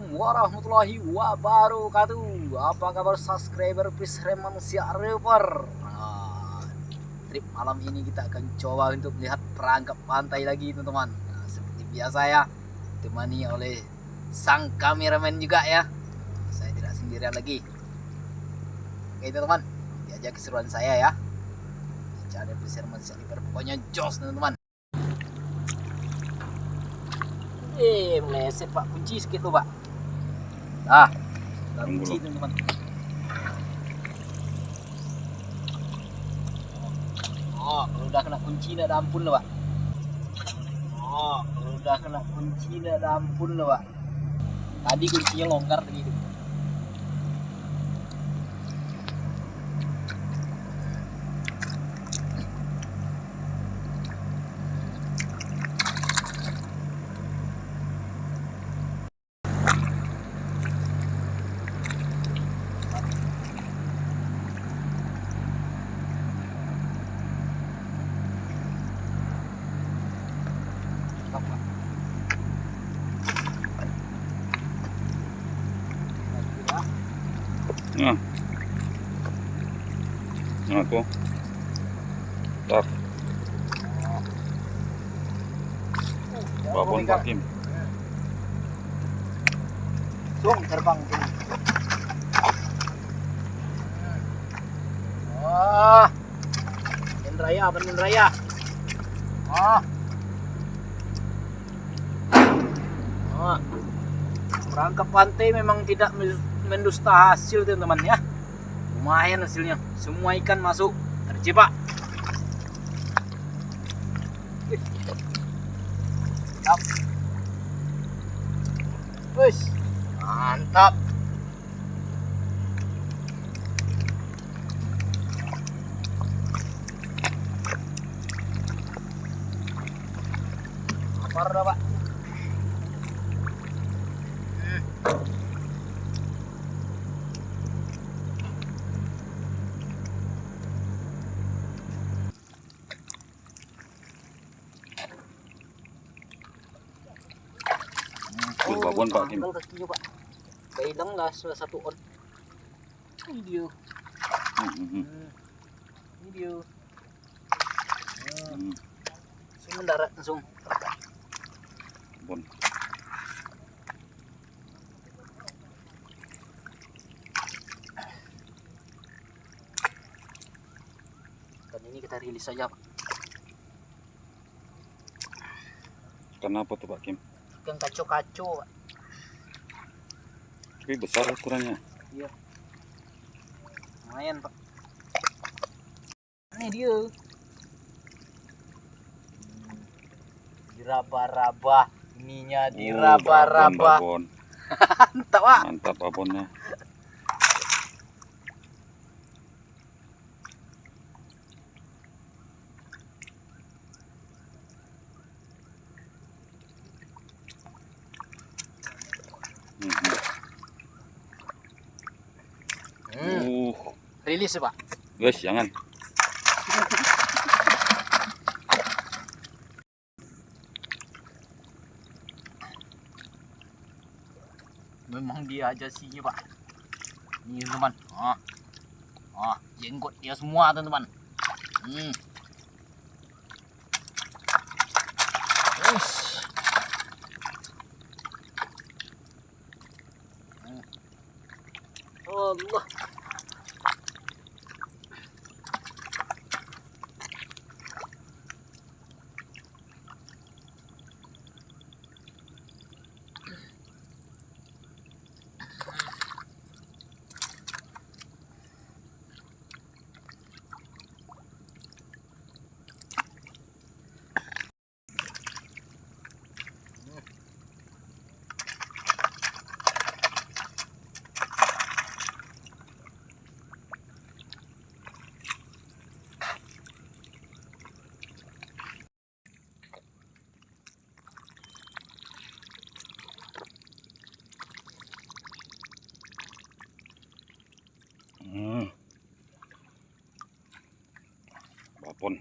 warahmatullahi wabarakatuh. Apa kabar subscriber? Fisherman Siar River nah, Trip malam ini kita akan coba untuk melihat perangkap pantai lagi teman-teman. Nah, Seperti biasa ya Ditemani oleh sang kameramen juga ya. Saya tidak sendirian lagi. Oke teman-teman Diajak keseruan saya ya. Channel Fisherman Siar River Pokoknya jos teman-teman. Eh, meleset pak. Kunci sedikit tuh pak. Ah, kunci loh. teman-teman. Oh, kalau udah kena kunci ada ampun loh pak. Oh, kalau udah kena kunci ada ampun loh pak. Tadi kuncinya longgar tadi Nah. Nah, aku. Tak, babon jangan Pak Kim. Sung terbang sini. Wah. Panen raya, panen raya. Ah. Ah. Merangkap pantai memang tidak mendusta hasil teman-teman ya. Lumayan hasilnya. Semua ikan masuk terjebak. Mantap. Lapar dah, Pak. Babon, Pak Kim. Pak. Kailang lah satu on. Ini dia. Hmm, hmm. Ini dia. Hmm. Hmm, Langsung mendarat langsung. Babon. Dan ini kita rilis saja, Pak. Kenapa tuh Pak Kim? Ikan kaco-kaco, Pak. Tapi besar ukurannya. Lumayan, Pak. Ini dia. Diraba-raba. Ininya Oh, diraba-raba. babon. Mantap, Pak. Mantap babonnya. Hmm, hmm. Hmm. Uh, Rilis, Pak. guys, jangan. Memang dia aja sihnya, Pak. Ini, teman. Ah. Ah, jenggot dia semua, teman-teman. Hmm. Hmm. Allah. Hmm. Babon.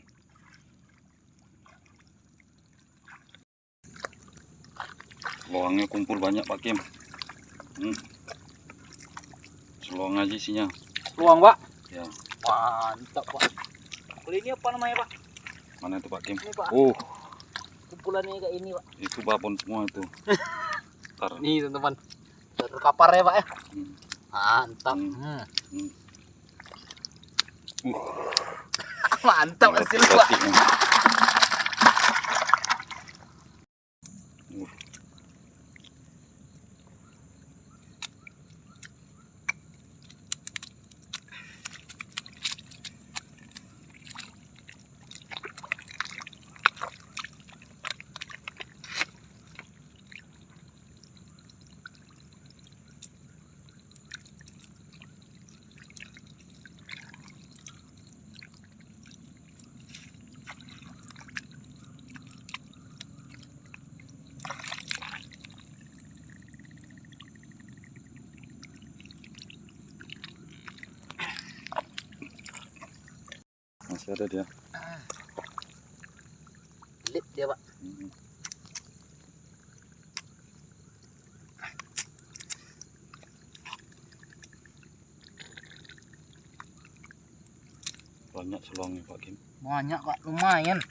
Loangnya kumpul banyak Pak Kim. Hmm. Selong aja isinya. Luang, Pak. Ya. Mantap, Pak. Kalau ini apa namanya, Pak? Mana itu Pak Kim? Ini, Pak. Oh, Kumpulannya kayak ini, Pak. itu babon semua itu. Ntar. Nih, teman-teman. Terkapar ya, Pak ya. Hmm. Mantap. Hmm. Hmm. Mantap hasil, Masih ada dia. Lip dia, Pak. Hmm. Banyak selongnya Pak Kim. Banyak, Pak. Lumayan.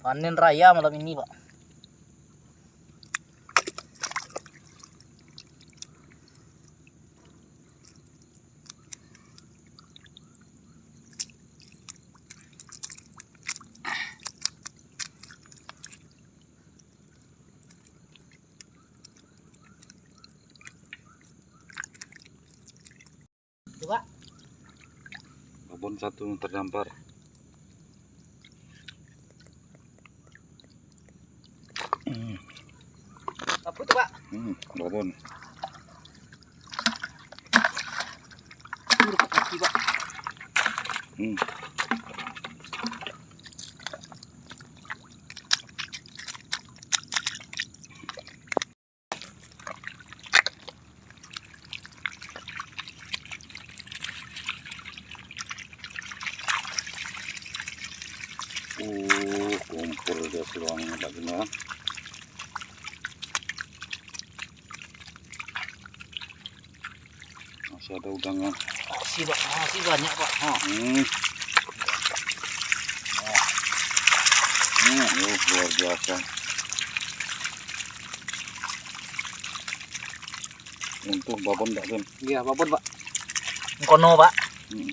Panen raya malam ini, Pak. Babon satu terdampar. Hmm, Apa itu, Pak? hmm, babon. Kaki, Pak. Hmm. Masih ada udangnya. Masih, Pak. Masih banyak, Pak. Oh. Hmm. Hmm, oh, luar biasa. Untuk babon kan? Iya, apa pun, Pak. Kono, Pak. Hmm.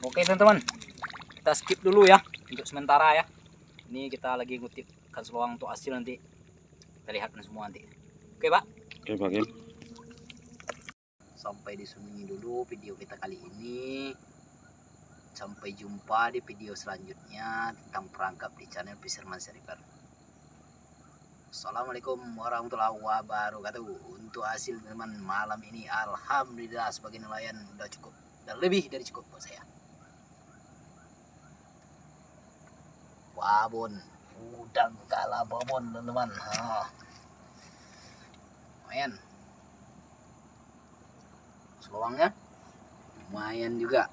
Oke teman-teman, kita skip dulu ya untuk sementara ya. Ini kita lagi ngutip seluang untuk hasil nanti. Kita lihat semua nanti. Oke pak. Oke Pak. Sampai di sini dulu video kita kali ini. Sampai jumpa di video selanjutnya tentang perangkap di channel Fisherman Seribar. Assalamualaikum warahmatullahi wabarakatuh. Untuk hasil teman malam ini alhamdulillah sebagai nelayan udah cukup dan lebih dari cukup buat saya. Babon udang kalah babon teman-teman. Ha. lumayan. Seluangnya lumayan juga